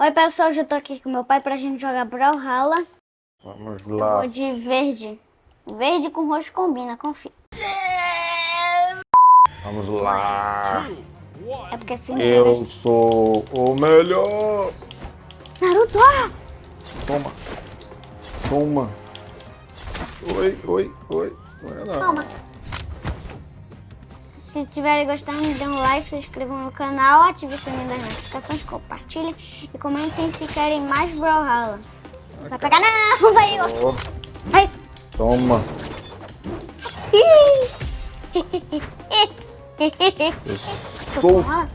Oi pessoal, eu tô aqui com meu pai pra gente jogar Brawlhalla. Vamos Eu lá. vou de verde. Verde com roxo combina, confia. Vamos lá. É porque assim... Eu sou o melhor. Naruto! ah! Toma. Toma. Oi, oi, oi. Não é não. Toma. Se tiverem gostando, dê um like, se inscrevam no canal, ative o sininho das notificações, compartilhem e comentem se querem mais Brawlhalla. Vai pegar não. Ó, Vai. Toma. Eu sou. Eu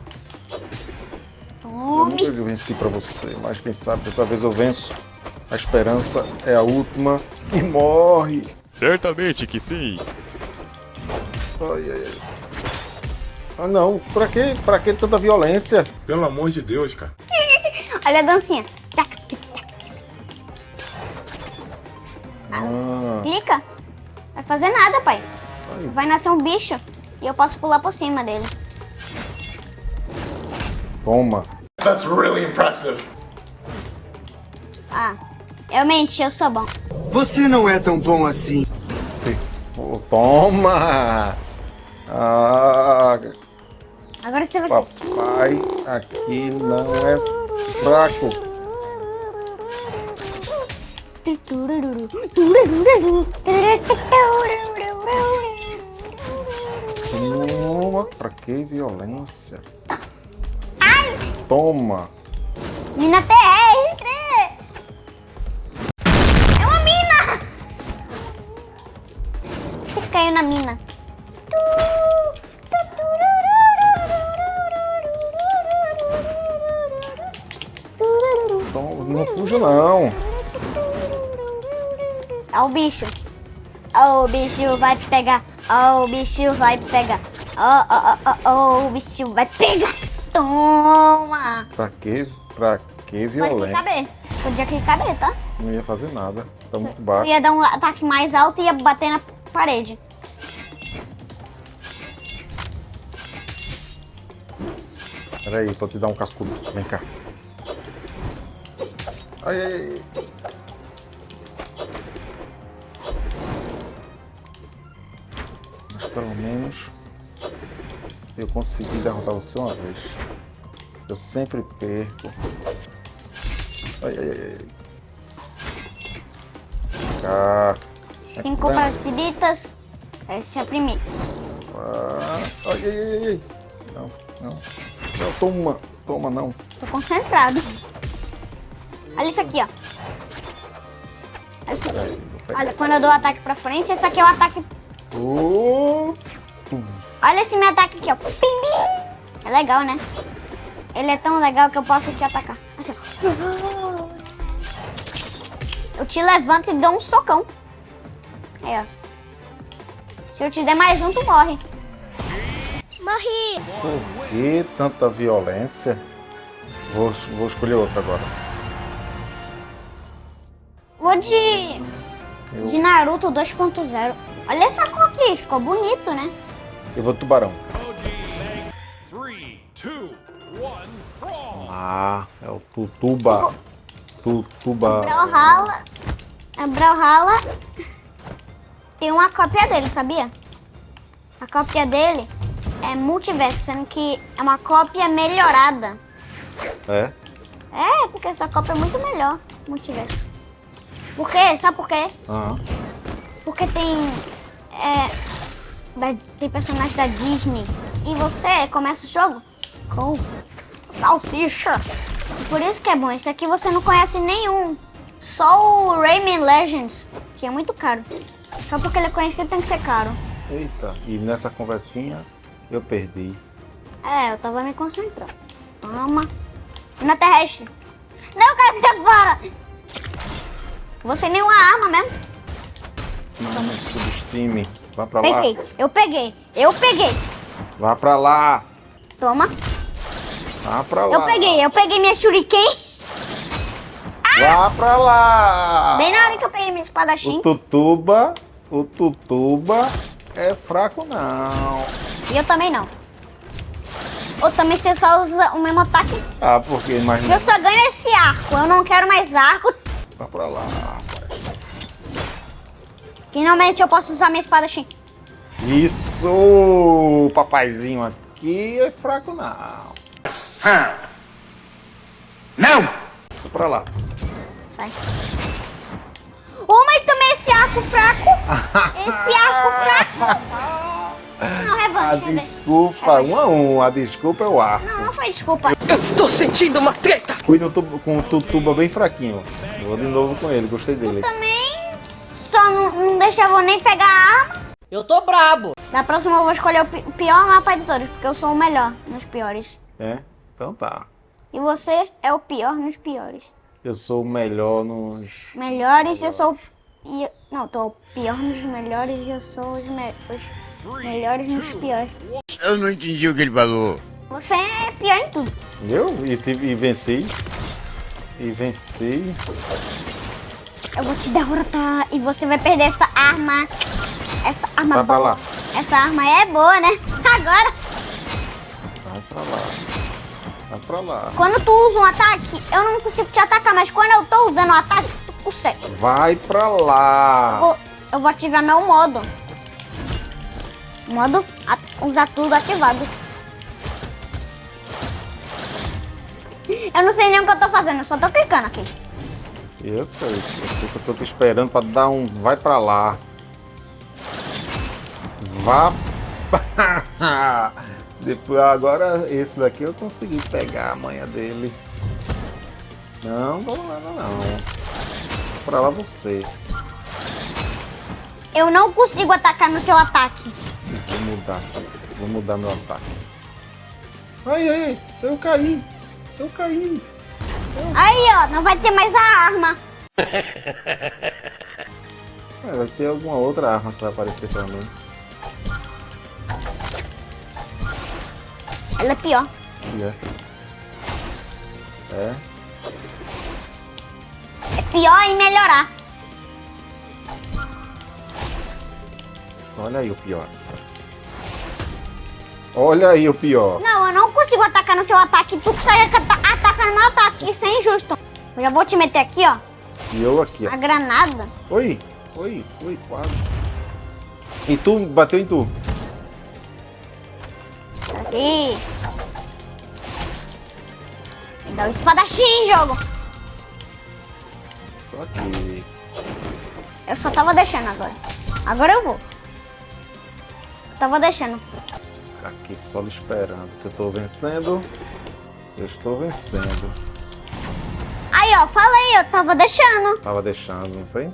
Tome. nunca venci pra você, mas quem sabe dessa vez eu venço. A esperança é a última que morre. Certamente que sim. Ai, ai, ai. Ah não, pra que, pra que tanta violência? Pelo amor de Deus, cara. Olha a dancinha. Ah, Clica. Vai fazer nada, pai. Ai. Vai nascer um bicho e eu posso pular por cima dele. toma. That's really impressive. Ah, eu menti, eu sou bom. Você não é tão bom assim. Toma! Ah, Agora você vai... papai aqui não é fraco. Toma, pra que violência? Toma! Mina TR! É uma mina! Você caiu na mina. Toma, não. Ó o bicho. Ó o bicho vai pegar. Ó o bicho vai pegar. Ó, ó, ó, ó, o bicho vai pegar. Toma! Pra que, pra que Pode violência? clicar B. Podia clicar B, tá? Não ia fazer nada. Tá muito Eu baixo. ia dar um ataque mais alto e ia bater na parede. Peraí, pra te dar um cascudo. Vem cá. Ai, ai, ai. Mas pelo menos eu consegui derrotar você uma vez. Eu sempre perco. Ai, ai, ai, cá. Cinco partiditas. Esse é a primeira. Ah, ai, ai, ai, ai. Não, não. Não, toma. Toma, não. Tô concentrado. Olha isso aqui, ó. Olha isso aqui. Olha, quando eu dou o ataque pra frente, esse aqui é o ataque. Olha esse meu ataque aqui, ó. Pim, pim. É legal, né? Ele é tão legal que eu posso te atacar. Assim, ó. Eu te levanto e dou um socão. Aí, ó. Se eu te der mais um, tu morre. Morri! Por que tanta violência? Vou, vou escolher outra agora. Vou de. Eu, De Naruto 2.0. Olha essa cor aqui, ficou bonito, né? eu vou tubarão. Ah, é o tutuba. Tutuba. Brawlhalla. A Brawlhalla tem uma cópia dele, sabia? A cópia dele é multiverso, sendo que é uma cópia melhorada. É? É, porque essa cópia é muito melhor, multiverso. Por quê? Sabe por quê? Ah, Porque tem. É, da- tem personagens da Disney. E você começa o jogo com salsicha. Por isso que é bom. Esse aqui você não conhece nenhum. Só o Rayman Legends, que é muito caro. Só porque ele é conhecido tem que ser caro. eita. E nessa conversinha eu perdi. É, eu tava me concentrando. Toma. Na terrestre. Não, pra fora. Você nem uma arma mesmo. Não me subestime. Vá pra lá. Peguei. Eu peguei. Eu peguei. Vá pra lá. Toma. Vá pra lá. Eu peguei. Eu peguei minha shuriken. Vá pra lá. Bem na hora que eu peguei minha espadachim. O tutuba. O tutuba é fraco não. E eu também não. Ou também você só usa o mesmo ataque? Ah, porque imagina. Eu só ganho esse arco. Eu não quero mais arco. Vai pra lá, rapaz. Finalmente eu posso usar minha espada Shin. Isso! O papaizinho aqui é fraco, não. Não! Vai pra lá. Sai. Oh, mas também esse arco fraco. Esse arco fraco. Não, A revanche. revanche. desculpa, um a um. A desculpa é o ar. Não, não foi desculpa. Eu estou sentindo uma treta! Fui no tubo, com o tutuba bem fraquinho. Vou de novo com ele, gostei dele. Também só não, não deixava eu nem pegar a arma. Eu tô brabo! Da próxima eu vou escolher o pi- o pior mapa de todos, porque eu sou o melhor nos piores. É? Então tá. E você é o pior nos piores. Eu sou o melhor nos. Melhores, eu sou Não, tô o pior nos melhores e eu sou os, me- os melhores nos piores. Eu não entendi o que ele falou. Você é pior em tudo. Eu? E, tive, e venci. E venci. Eu vou te derrotar e você vai perder essa arma. Essa arma Vai pra boa. lá. Essa arma é boa, né? Agora, Vai pra lá. Vai pra lá. quando tu usa um ataque, eu não consigo te atacar, mas quando eu tô usando o ataque, tu consegue. Vai pra lá. Vou, eu vou ativar meu modo. Modo usar tudo ativado. Eu não sei nem o que eu tô fazendo, eu só tô clicando aqui. Eu sei. Eu sei que eu tô te esperando pra dar um. Vai pra lá. Vá. Depois, agora esse daqui eu consegui pegar a manha dele. Não, não, não, não. não. Pra lá você. Eu não consigo atacar no seu ataque. Vou mudar. Vou mudar meu ataque. Ai, ai, ai. Eu caí. Eu caí. Aí, ó, não vai ter mais a arma. É, vai ter alguma outra arma que vai aparecer pra mim. Ela é pior. Que é. É. É pior em melhorar. Olha aí o pior. Olha aí o pior. Não, eu não consigo atacar no seu ataque. Tu consegue ata- atacar no meu ataque. Isso é injusto. Eu já vou te meter aqui, ó. E eu aqui, A granada. Oi, oi, oi, quase. E tu bateu em tu. Aqui. Me dá o espadachim, jogo. Tô aqui. Eu só tava deixando agora. Agora eu vou. Eu tava deixando. Aqui só lhe esperando. Que eu tô vencendo. Eu estou vencendo. Aí, ó, falei, eu tava deixando. Tava deixando, não foi?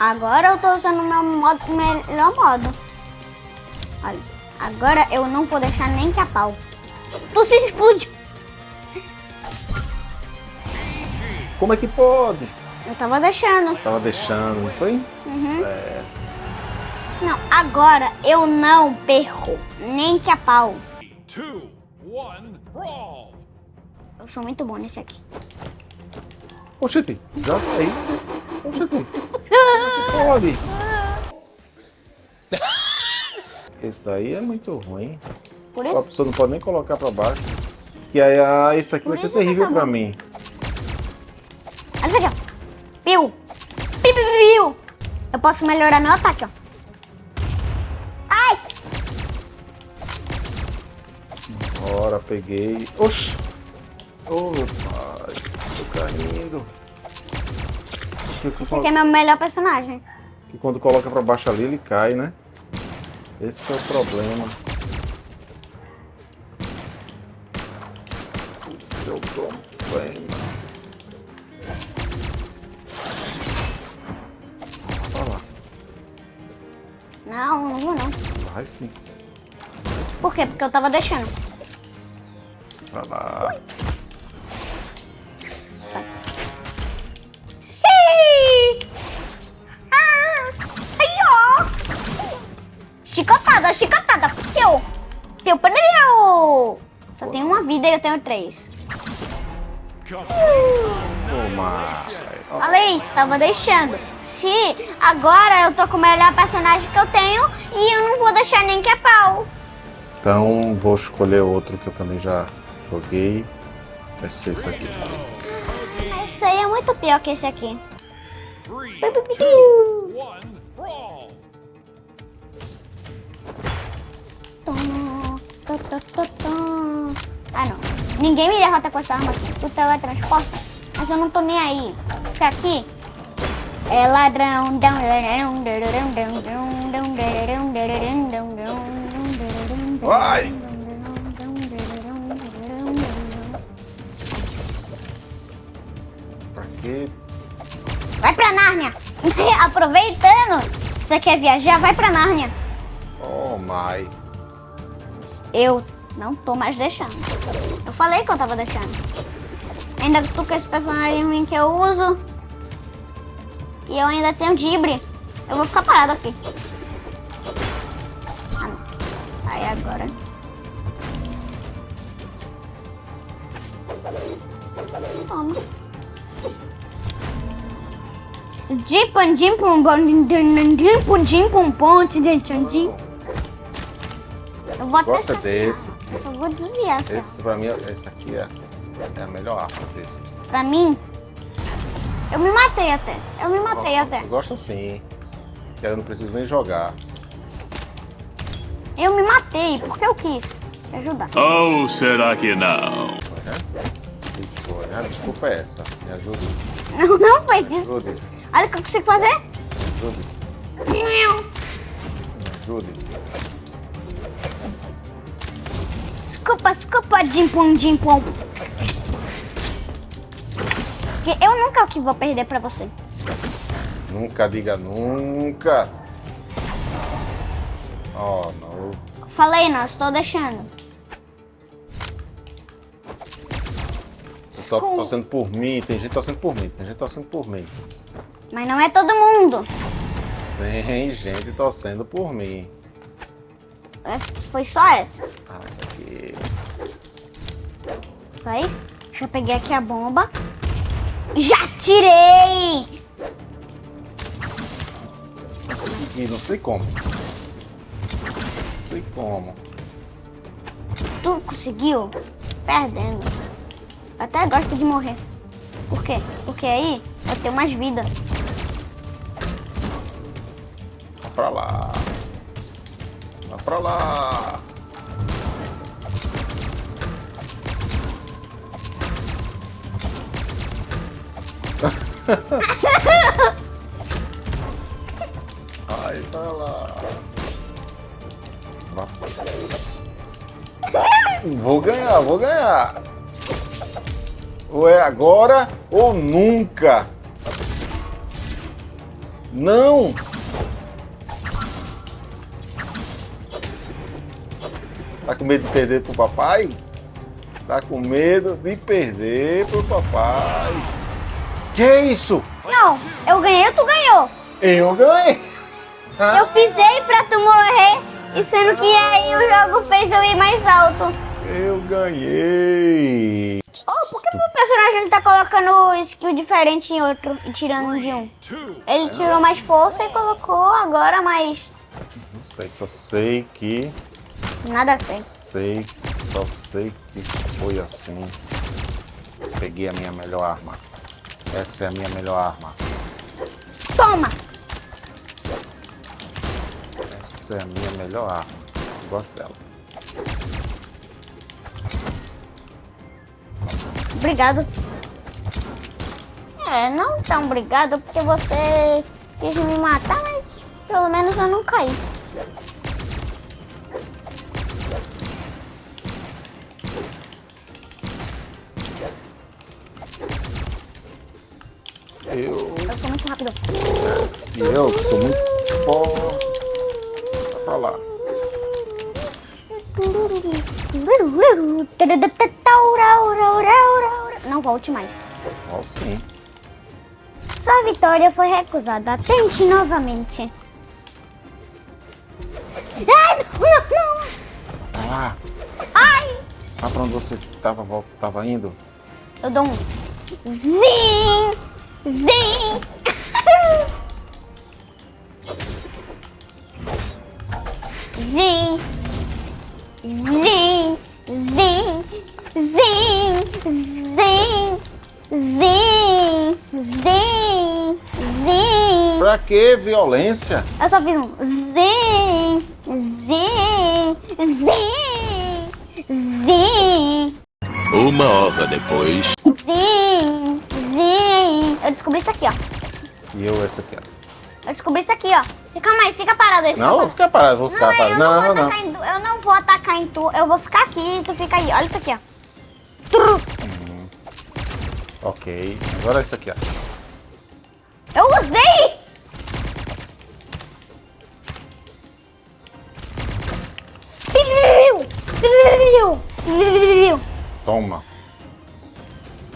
Agora eu tô usando o meu modo, melhor modo. Olha, agora eu não vou deixar nem que a pau. Tu se explode. Como é que pode? Eu tava deixando. Tava deixando, não foi? Não, agora eu não perco nem que a pau. Two, one, brawl! Eu sou muito bom nesse aqui. Oxente, já tá aí. Oxente. É que pode? Esse daí é muito ruim. Por A isso, pessoa não pode nem colocar pra baixo. E aí, ah, esse aqui vai ser terrível pra mim. olha isso aqui, ó. Piu. Piu, piu, piu, piu. Eu posso melhorar meu ataque, ó. Peguei. Oxi! Ô, pai, tô caindo. Esse aqui é meu melhor personagem. que quando coloca pra baixo ali, ele cai, né? Esse é o problema. Esse é o problema. Olha lá, Não, não vou não. vai sim. Por quê? Porque eu tava deixando. Pra lá. Sai. Ah! Ó! Chicotada, chicotada. Piu. Piu, piu. Só tenho uma vida e eu tenho três. Toma. Falei isso, tava deixando. Se agora eu tô com o melhor personagem que eu tenho e eu não vou deixar nem que é pau. Então vou escolher outro que eu também já joguei. Vai ser esse aqui. Mas esse aí é muito pior que esse aqui. Ah, não. Ninguém me derrota com essa arma aqui. O teletransporte. Mas eu não tô nem aí. Porque aqui é ladrão. dão, Pra quê? Vai pra Nárnia! Aproveitando você quer viajar, vai pra Nárnia. Oh my. Eu não tô mais deixando. Eu falei que eu tava deixando. Ainda tô com esse personagem que eu uso. E eu ainda tenho Dibre. Eu vou ficar parado aqui. Ah, não. Aí agora. Toma. Dipan, dimpum, bom, dimpum, dimpum, ponte, dentandim. Eu vou até Gosta desse. Eu só vou desviar, só. Esse pra mim, esse aqui é, é a melhor arma desse. Pra mim, eu me matei até. Eu me matei até. Eu gosto assim. Eu não preciso nem jogar. Eu me matei porque eu quis. Te ajudar. Oh, será que não? Que foi? Ah, desculpa é essa. Me ajude. Não, não foi disso. Olha o que eu consigo fazer. Me ajude. Me ajude. Desculpa, desculpa, dimpum, dimpum. Porque eu nunca que vou perder pra você. Nunca diga nunca. Oh, não. Falei, não, estou deixando. Só Desculpa. torcendo por mim. Tem gente torcendo por mim. Tem gente torcendo por mim. Mas não é todo mundo. Tem gente torcendo por mim. Essa foi só essa. Ah, essa aqui. Vai. Já peguei aqui a bomba. Já tirei! E não sei como. Não sei como. Tu conseguiu? Perdendo. Até gosto de morrer. Por quê? Porque aí eu tenho mais vida. Vá pra lá. Vá pra lá. Vai pra lá. Vou ganhar, vou ganhar. Ou é agora ou nunca. Não! Tá com medo de perder pro papai? Tá com medo de perder pro papai. Que isso? Não, eu ganhei ou tu ganhou? Eu ganhei! Eu pisei pra tu morrer. E sendo que aí o jogo fez eu ir mais alto. Eu ganhei! Oh, por que meu personagem ele tá colocando skill diferente em outro e tirando de um? Ele tirou mais força e colocou agora mais. Não sei, só sei que. Nada ver. Sei, só sei que foi assim. Peguei a minha melhor arma. Essa é a minha melhor arma. Toma! Essa é a minha melhor arma. Gosto dela. Obrigado. É, não tão obrigado porque você quis me matar, mas pelo menos eu não caí. Eu Eu sou muito rápido. e eu sou muito forte. Vai pra lá. Não volte mais. Sim. Sua vitória foi recusada. Tente novamente. Ai, não, não. Lá. Ai! Lá pra onde você tava, tava indo. Eu dou um zim. Zim. Zin, zin, zin, zin, zin. Pra que violência? Eu só fiz um zin, zin, zin, zin, Uma hora depois. zin, zin. Eu descobri isso aqui, ó. E eu essa aqui, ó. Eu descobri isso aqui, ó. Calma aí, fica parado aí. fica Não, vou parado. ficar parado, vou Não, ficar eu parado. não, Não, vou não. em tu. Eu não vou atacar em tu. Eu vou ficar aqui e tu fica aí. Olha isso aqui, ó. Tru. Ok, agora isso aqui, ó. Eu usei! Toma.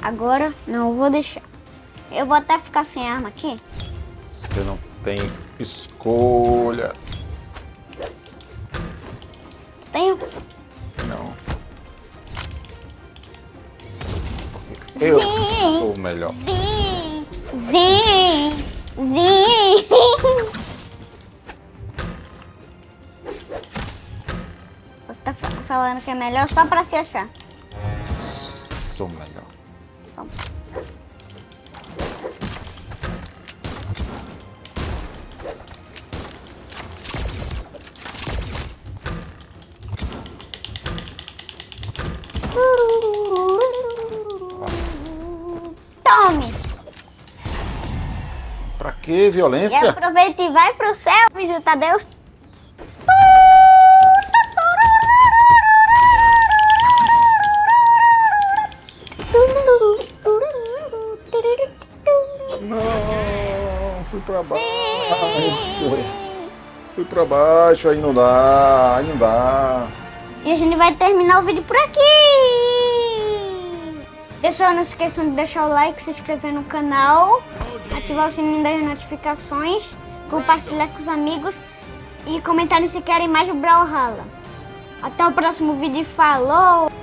Agora não vou deixar. Eu vou até ficar sem arma aqui. Você não tem escolha. Tenho. Melhor. Zim, zim, zim. Você tá fa- falando que é melhor só pra se achar. Sou melhor. Que E violência? aproveita e vai pro céu visitar Deus. Não, fui pra baixo. Fui pra baixo, aí não dá, aí não dá. E a gente vai terminar o vídeo por aqui. Pessoal, não se esqueçam de deixar o like, se inscrever no canal, ativar o sininho das notificações, compartilhar com os amigos e comentarem se querem mais Brawlhalla. Até o próximo vídeo e falou!